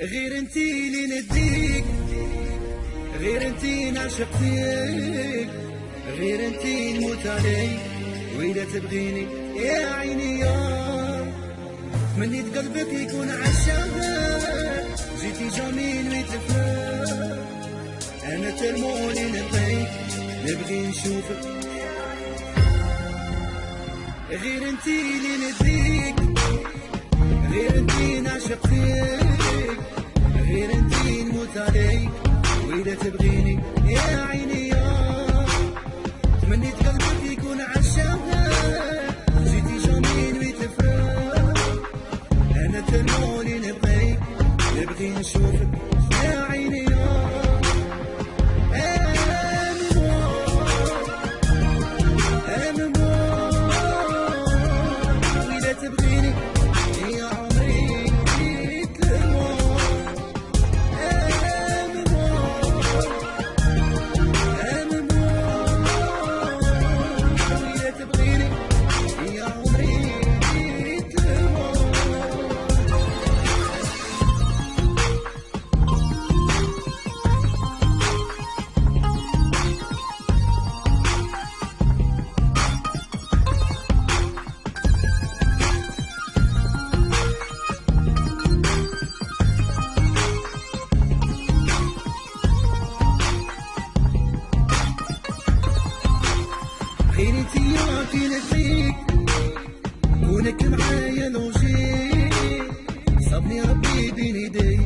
غير انتي اللي نديك غير انتي نعشق فيك غير انتي نموت عليك. وإذا تبغيني يا عيني يا تمنيت قلبك يكون عشاق. جيتي جميل ويتفرق أنا ترموني نبغيك نبغي نشوفك. غير انتي اللي نديك. غير انتي نعشق فيك غير انتي نموت عليك. وإذا تبغيني يا عيني يا تمنيت قلبك يكون عشاق جيتي جميل ويتفرق. أنا ترموني نبغيك نبغي نشوفك يا كنت فيك كونك معايا لوجي. صابني ربي بين يدي.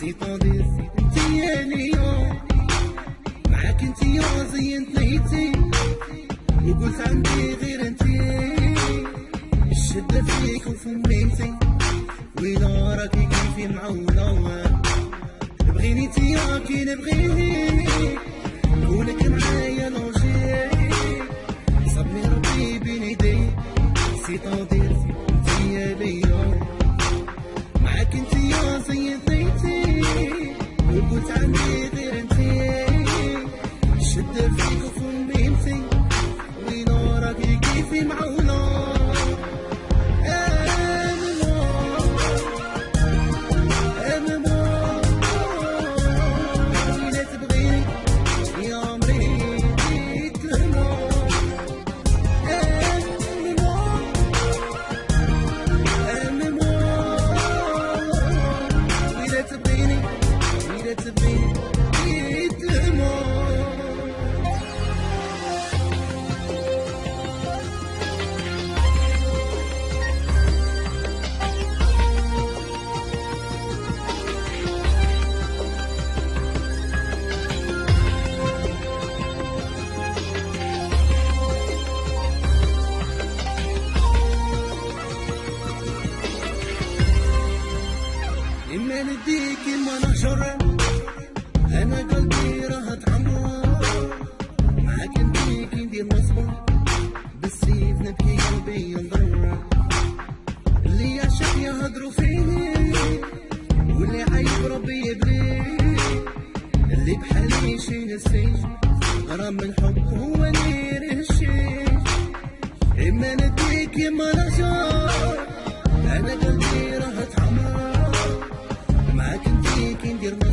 سي طوندير اليوم معاك انت يا زينت ليتي وقلت عندي غير انت. الشدة فيك وفميتي وين راكي كيفي معونة. بغيني انت يا كي نبغيني. كونك معايا سي إما نديك إما نهجر أنا قلبي راه تعمر معاك نديك ندير نصبر بالسيف نبكي قلبي ينضر. اللي يعشق يهضروا فيه واللي عايب ربي يبليه اللي بحالي شي نسي غرام من الحب هو نير الشيء إما نديك إما نهجر أنا قلبي راه تعمر معاك نديك ندير مسمار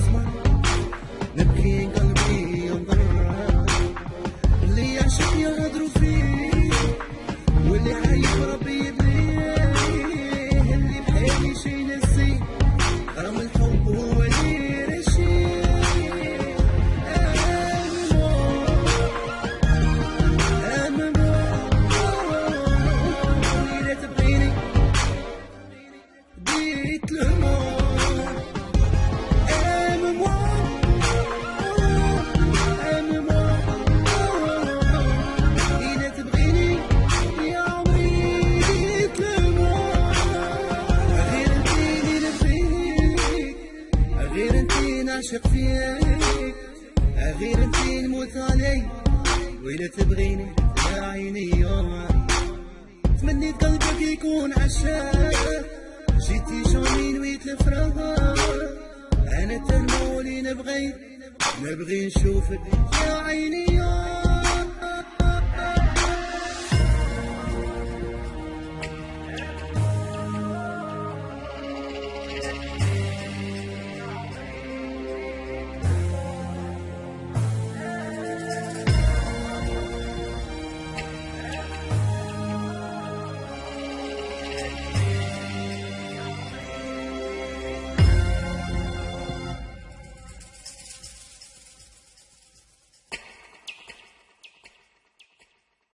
نعشق فيك. غير انتي نموت عليك وإذا تبغيني يا عيني يوم تمنيت قلبك يكون عشاق. جيتي جميل ويتلفرها أنا تلمولي نبغي نبغي نشوفك يا عيني يا